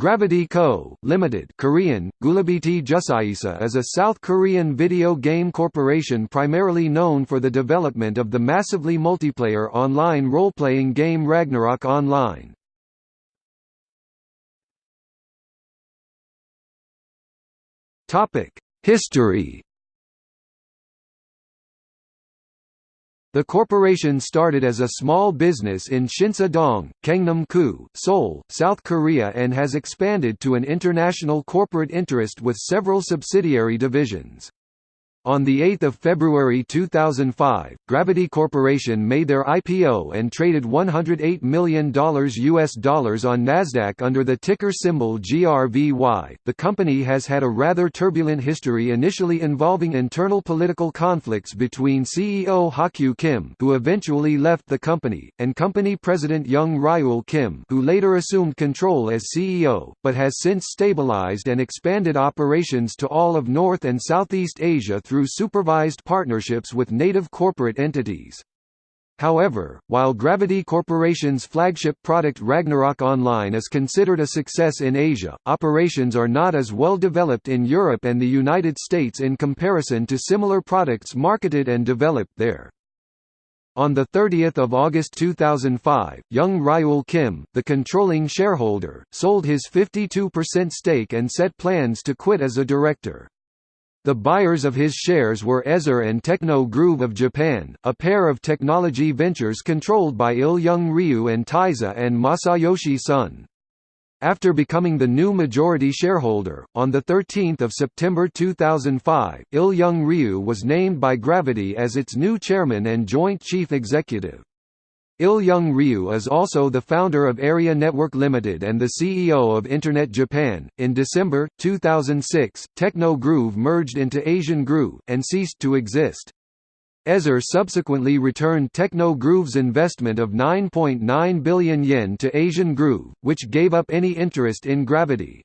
Gravity Co., Limited Korean, is a South Korean video game corporation primarily known for the development of the massively multiplayer online role-playing game Ragnarok Online. History The corporation started as a small business in Shinsa-dong, Gangnam-gu, Seoul, South Korea and has expanded to an international corporate interest with several subsidiary divisions. On 8 February 2005, Gravity Corporation made their IPO and traded $108 million US dollars on Nasdaq under the ticker symbol GRVY. The company has had a rather turbulent history initially involving internal political conflicts between CEO Ha-kyu Kim, who eventually left the company, and company president Young Ryul Kim, who later assumed control as CEO, but has since stabilized and expanded operations to all of North and Southeast Asia through supervised partnerships with native corporate entities. However, while Gravity Corporation's flagship product Ragnarok Online is considered a success in Asia, operations are not as well developed in Europe and the United States in comparison to similar products marketed and developed there. On 30 August 2005, Young Ryul Kim, the controlling shareholder, sold his 52% stake and set plans to quit as a director. The buyers of his shares were Ezer and Techno Groove of Japan, a pair of technology ventures controlled by Il Young Ryu and Taizo and Masayoshi Son. After becoming the new majority shareholder, on 13 September 2005, Il Young Ryu was named by Gravity as its new chairman and joint chief executive. Il Young Ryu is also the founder of Area Network Limited and the CEO of Internet Japan. In December 2006, Techno Groove merged into Asian Groove and ceased to exist. Ezer subsequently returned Techno Groove's investment of 9.9 billion yen to Asian Groove, which gave up any interest in Gravity.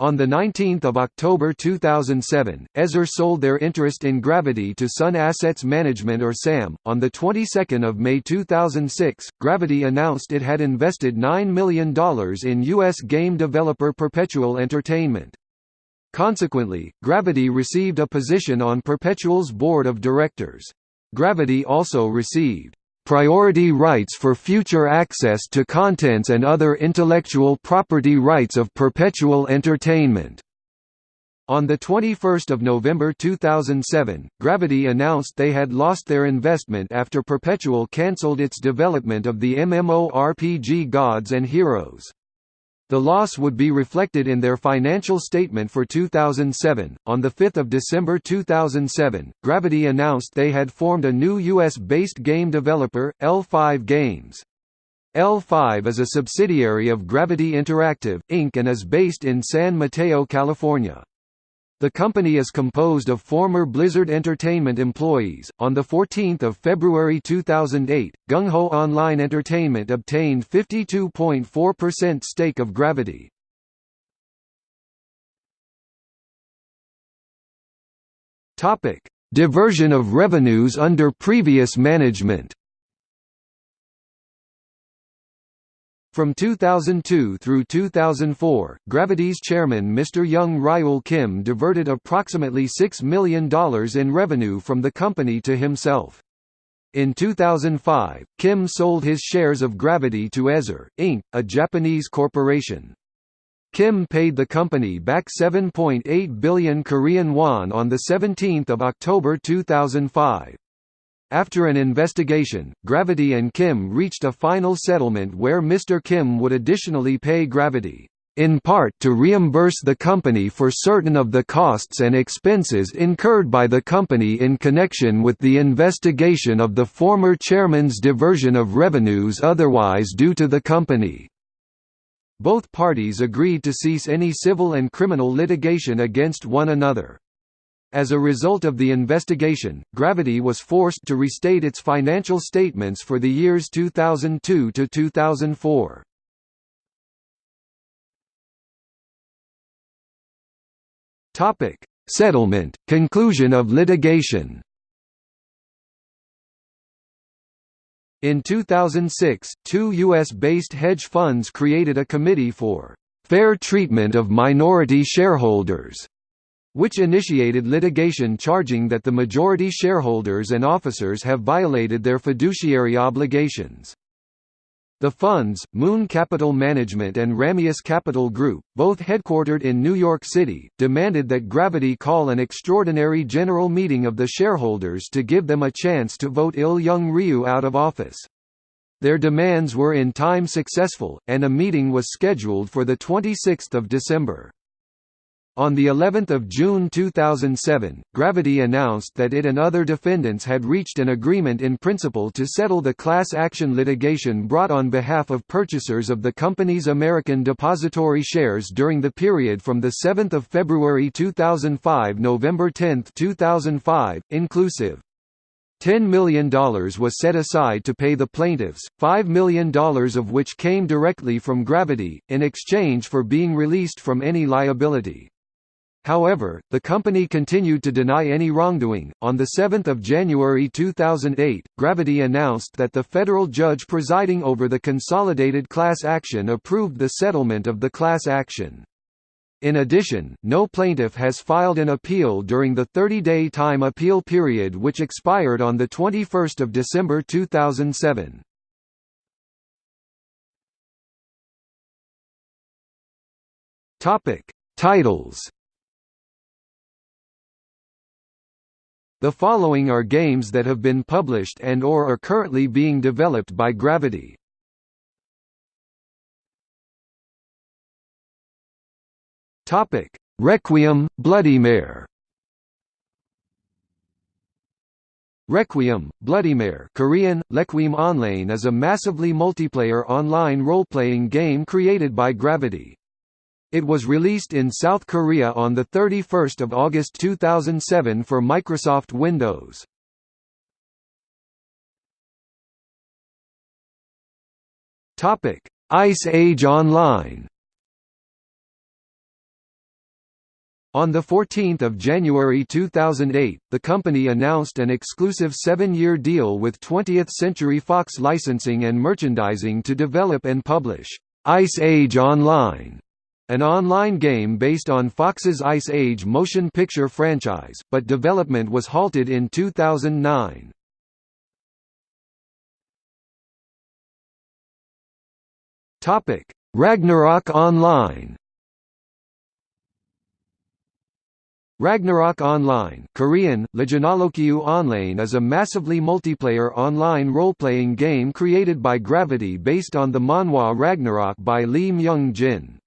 On 19 October 2007, Ezer sold their interest in Gravity to Sun Assets Management or SAM. On the 22nd of May 2006, Gravity announced it had invested $9 million in U.S. game developer Perpetual Entertainment. Consequently, Gravity received a position on Perpetual's board of directors. Gravity also received priority rights for future access to contents and other intellectual property rights of Perpetual Entertainment. On 21 November 2007, Gravity announced they had lost their investment after Perpetual cancelled its development of the MMORPG Gods and Heroes. The loss would be reflected in their financial statement for 2007. On 5 December 2007, Gravity announced they had formed a new US based game developer, L5 Games. L5 is a subsidiary of Gravity Interactive, Inc. and is based in San Mateo, California. The company is composed of former Blizzard Entertainment employees. On the 14th of February 2008, Gung Ho Online Entertainment obtained 52.4% stake of Gravity. Topic: Diversion of revenues under previous management. From 2002 through 2004, Gravity's chairman Mr. Young Ryul Kim diverted approximately $6 million in revenue from the company to himself. In 2005, Kim sold his shares of Gravity to Ezer, Inc., a Japanese corporation. Kim paid the company back 7.8 billion Korean won on 17 October 2005. After an investigation, Gravity and Kim reached a final settlement where Mr. Kim would additionally pay Gravity in part to reimburse the company for certain of the costs and expenses incurred by the company in connection with the investigation of the former chairman's diversion of revenues otherwise due to the company. Both parties agreed to cease any civil and criminal litigation against one another. As a result of the investigation, Gravity was forced to restate its financial statements for the years 2002 to 2004. Topic: Settlement, conclusion of litigation. In 2006, two U.S.-based hedge funds created a committee for "'Fair Treatment of Minority Shareholders' which initiated litigation charging that the majority shareholders and officers have violated their fiduciary obligations. The funds, Moon Capital Management and Ramius Capital Group, both headquartered in New York City, demanded that Gravity call an extraordinary general meeting of the shareholders to give them a chance to vote Il Young Ryu out of office. Their demands were in time successful, and a meeting was scheduled for 26 December. On the 11th of June 2007, Gravity announced that it and other defendants had reached an agreement in principle to settle the class action litigation brought on behalf of purchasers of the company's American depository shares during the period from the 7th of February 2005 November 10, 2005, inclusive. $10 million was set aside to pay the plaintiffs, $5 million of which came directly from Gravity, in exchange for being released from any liability. However, the company continued to deny any wrongdoing. On the 7th of January 2008, Gravity announced that the federal judge presiding over the consolidated class action approved the settlement of the class action. In addition, no plaintiff has filed an appeal during the 30-day time appeal period which expired on the 21st of December 2007. Topic: Titles The following are games that have been published and or are currently being developed by Gravity. Topic: Requiem, Bloodymare. Requiem, Bloodymare Korean, Lequiem Online is a massively multiplayer online role-playing game created by Gravity. It was released in South Korea on 31 August 2007 for Microsoft Windows. Ice Age Online On 14 January 2008, the company announced an exclusive seven-year deal with 20th Century Fox Licensing and Merchandising to develop and publish Ice Age Online an online game based on Fox's Ice Age motion picture franchise, but development was halted in 2009. Topic: Ragnarok Online Ragnarok Online Korean, Legionalokyu Online is a massively multiplayer online role-playing game created by Gravity based on the manhwa Ragnarok by Lee Myung-jin.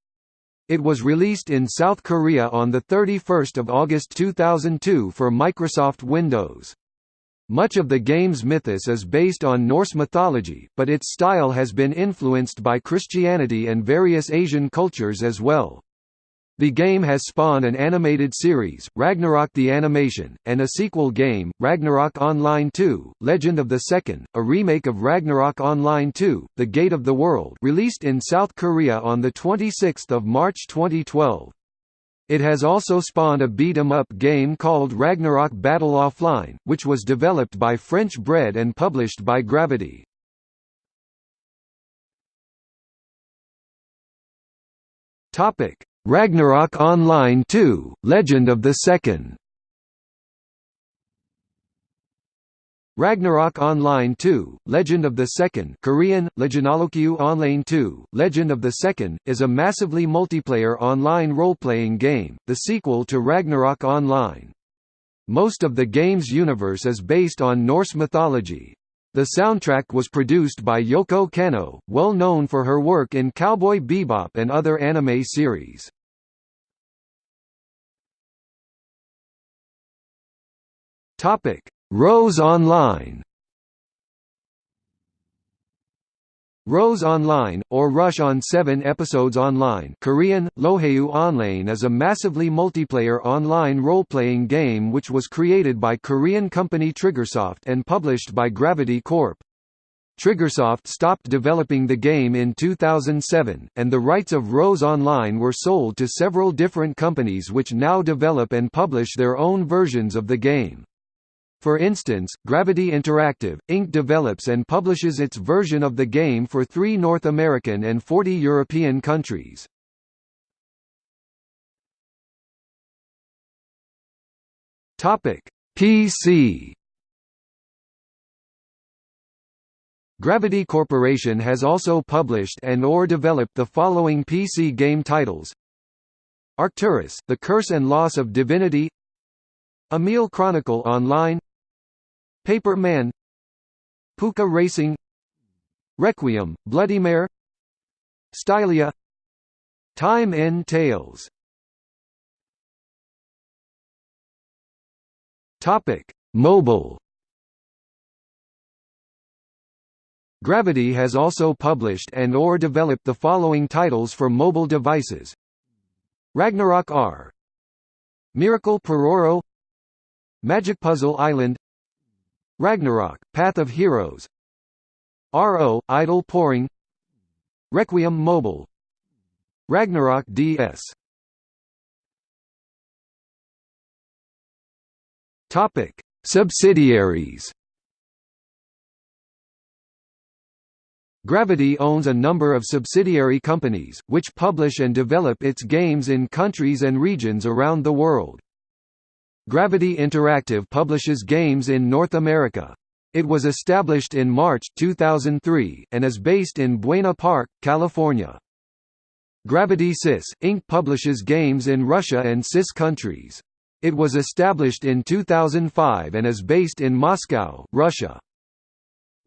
It was released in South Korea on 31 August 2002 for Microsoft Windows. Much of the game's mythos is based on Norse mythology, but its style has been influenced by Christianity and various Asian cultures as well. The game has spawned an animated series, Ragnarok the Animation, and a sequel game, Ragnarok Online 2, Legend of the Second, a remake of Ragnarok Online 2, The Gate of the World released in South Korea on 26 March 2012. It has also spawned a beat-em-up game called Ragnarok Battle Offline, which was developed by French Bread and published by Gravity. Topic Ragnarok Online 2, Legend of the Second Ragnarok Online 2, Legend of the Second Korean, Legionalokyu Online 2, Legend of the Second, is a massively multiplayer online role-playing game, the sequel to Ragnarok Online. Most of the game's universe is based on Norse mythology, the soundtrack was produced by Yoko Kanno, well known for her work in Cowboy Bebop and other anime series. Rose Online Rose Online, or Rush on 7 Episodes Online Korean, Lohayu Online is a massively multiplayer online role-playing game which was created by Korean company Triggersoft and published by Gravity Corp. Triggersoft stopped developing the game in 2007, and the rights of Rose Online were sold to several different companies which now develop and publish their own versions of the game. For instance, Gravity Interactive, Inc. develops and publishes its version of the game for three North American and 40 European countries. PC Gravity Corporation has also published and or developed the following PC game titles Arcturus, The Curse and Loss of Divinity Emil Chronicle Online Paper Man, Pucca Racing, Requiem: Bloody Mare, Stylia, Time End Tales. Topic: Mobile. Gravity has also published and or developed the following titles for mobile devices. Ragnarok R Miracle Pororo Magic Puzzle Island Ragnarok, Path of Heroes. RO, Idle Poring. Requiem Mobile. Ragnarok DS Topic: Subsidiaries. Gravity owns a number of subsidiary companies, which publish and develop its games in countries and regions around the world. Gravity Interactive publishes games in North America. It was established in March 2003, and is based in Buena Park, California. Gravity CIS, Inc. publishes games in Russia and CIS countries. It was established in 2005 and is based in Moscow, Russia.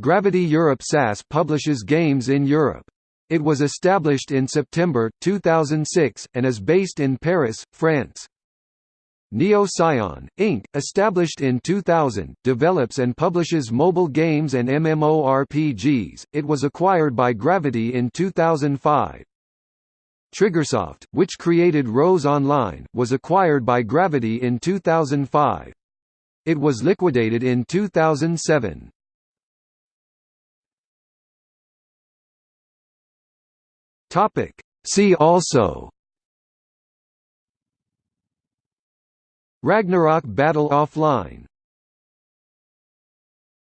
Gravity Europe SAS publishes games in Europe. It was established in September, 2006, and is based in Paris, France. NeoCyon, Inc., established in 2000, develops and publishes mobile games and MMORPGs. It was acquired by Gravity in 2005. Triggersoft, which created Rose Online, was acquired by Gravity in 2005. It was liquidated in 2007. Topic. See also Ragnarok Battle Offline